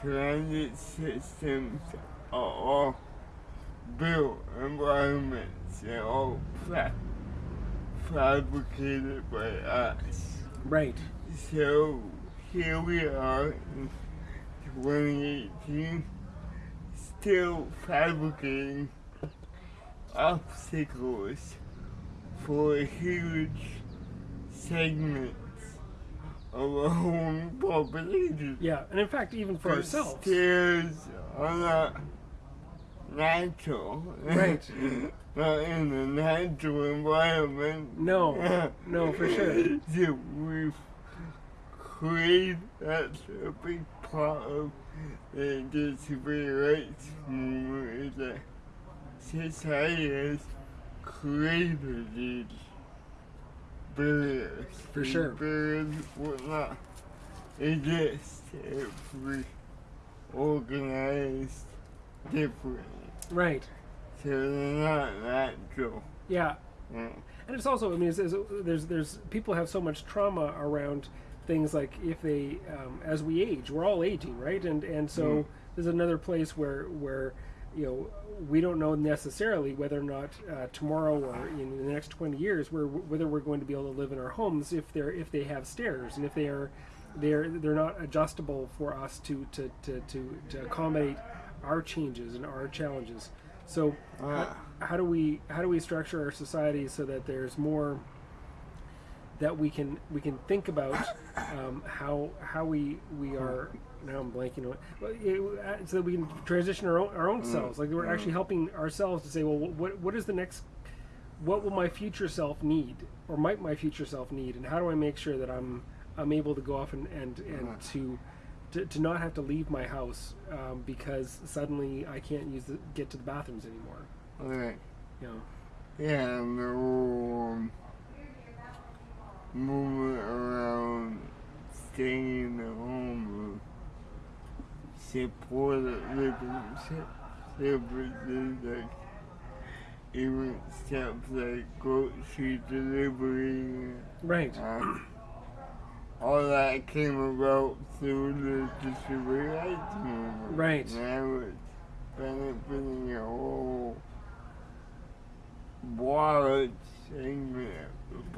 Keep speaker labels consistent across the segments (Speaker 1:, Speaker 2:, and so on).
Speaker 1: transit systems are all built environments and all fa- fabricated by us.
Speaker 2: Right.
Speaker 1: So here we are in 2018, still fabricating obstacles for a huge segments of our own population.
Speaker 2: Yeah, and in fact, even for ourselves.
Speaker 1: Stairs are not natural.
Speaker 2: Right.
Speaker 1: not in the natural environment.
Speaker 2: No, no, for sure.
Speaker 1: So we've created that's a big part of the disability rights movement is that society has created these
Speaker 2: For sure.
Speaker 1: Barriers would not exist if we organized differently.
Speaker 2: Right.
Speaker 1: So they're not natural.
Speaker 2: Yeah.
Speaker 1: Yeah.
Speaker 2: And it's also, I mean, it's, it's, there's there's people have so much trauma around things like if they, um, as we age, we're all aging, right? And and so
Speaker 1: Mm.
Speaker 2: there's another place where where you know we don't know necessarily whether or not uh, tomorrow or in the next 20 years where whether we're going to be able to live in our homes if they're if they have stairs and if they are they're they're not adjustable for us to to to to, to accommodate our changes and our challenges. So
Speaker 1: Ah.
Speaker 2: how do we how do we structure our society so that there's more that we can we can think about um, how how we we are now I'm blanking on it, uh, so that we can transition our own, our own selves. Like we're actually helping ourselves to say well what what is the next what will my future self need? Or might my future self need? And how do I make sure that I'm I'm able to go off and and, and to, to to not have to leave my house um, because suddenly I can't use the get to the bathrooms anymore.
Speaker 1: Right.
Speaker 2: you know
Speaker 1: Yeah, um, movement around staying at home supported living se- services like even stuff like grocery delivery.
Speaker 2: right
Speaker 1: Um, all that came about through the disability rights movement.
Speaker 2: Right.
Speaker 1: And I was benefiting a whole broad segment of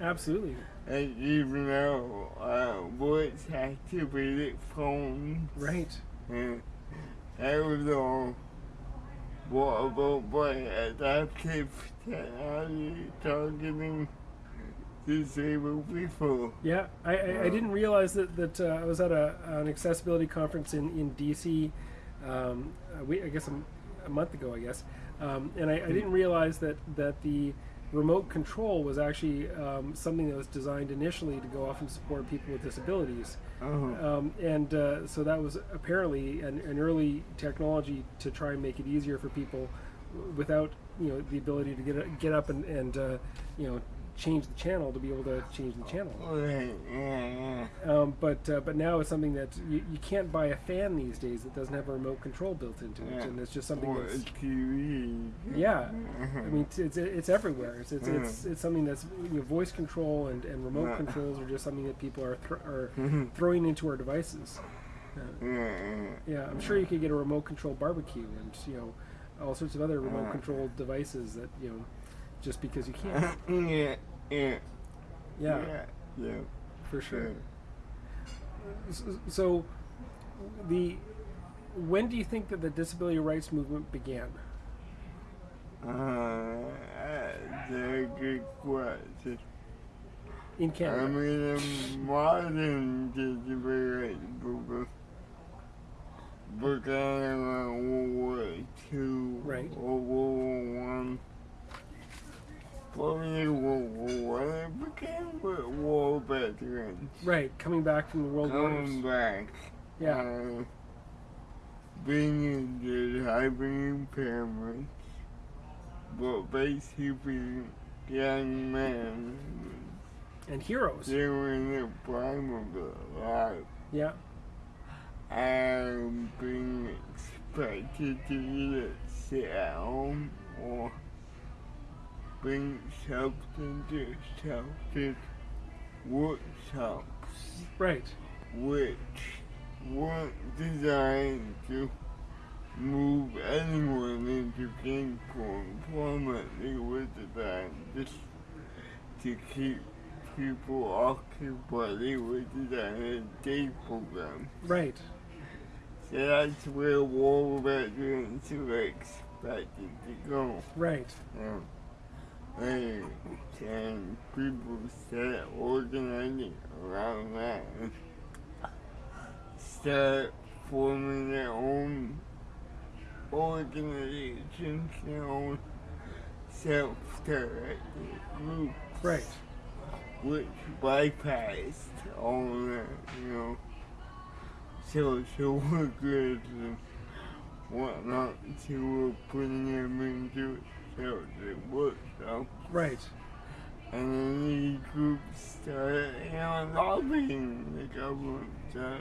Speaker 2: absolutely
Speaker 1: And even though uh, voice activated phones,
Speaker 2: right
Speaker 1: and all brought about by adaptive technology targeting disabled people.
Speaker 2: Yeah, I, I, I didn't realize that, that uh, I was at a, an accessibility conference in, in DC, um, I guess a, a month ago, I guess. Um, and I, I didn't realize that, that the remote control was actually um, something that was designed initially to go off and support people with disabilities.
Speaker 1: Oh.
Speaker 2: Um, and uh, so that was apparently an, an early technology to try and make it easier for people without you know the ability to get get up and, and uh, you know change the channel to be able to change the channel. Um, but uh, but now it's something that you, you can't buy a fan these days that doesn't have a remote control built into it,
Speaker 1: Yeah.
Speaker 2: and it's just something
Speaker 1: Or
Speaker 2: that's
Speaker 1: TV.
Speaker 2: yeah. I mean, it's it's, it's everywhere. It's it's,
Speaker 1: Mm.
Speaker 2: it's it's something that's you know, voice control and, and remote
Speaker 1: Yeah.
Speaker 2: controls are just something that people are are
Speaker 1: Mhm.
Speaker 2: throwing into our devices. Uh,
Speaker 1: Yeah,
Speaker 2: I'm sure you could get a remote control barbecue and you know all sorts of other remote
Speaker 1: Yeah.
Speaker 2: controlled devices that you know just because you can.
Speaker 1: yeah, yeah,
Speaker 2: Yeah,
Speaker 1: yeah, yeah.
Speaker 2: for sure.
Speaker 1: yeah.
Speaker 2: So, the when do you think that the disability rights movement began?
Speaker 1: Uh, that's a good question.
Speaker 2: In Canada.
Speaker 1: I mean, the modern disability rights movement began around World War II,
Speaker 2: Right.
Speaker 1: World War One. Probably World War One. It began with war veterans
Speaker 2: right, coming back from the World War.
Speaker 1: coming
Speaker 2: Wars.
Speaker 1: back.
Speaker 2: Yeah,
Speaker 1: Uh, being injured, having impairments, but basically young men,
Speaker 2: and heroes.
Speaker 1: they were in the prime of their life
Speaker 2: Yeah,
Speaker 1: and being expected to either sit at home or bring something to sheltered workshops,
Speaker 2: right.
Speaker 1: which weren't designed to move anyone into gainful employment. They were designed just to keep people occupied. They were designed as day programs.
Speaker 2: Right.
Speaker 1: So that's where war veterans were expected to go.
Speaker 2: Right.
Speaker 1: Um, and, and people start organizing around that and start forming their own organizations, their own self-directed groups,
Speaker 2: Right.
Speaker 1: which bypassed all that, you know, social workers and whatnot, who were putting them into it, so it worked out.
Speaker 2: Right.
Speaker 1: And then these groups started, you know, lobbying the government. So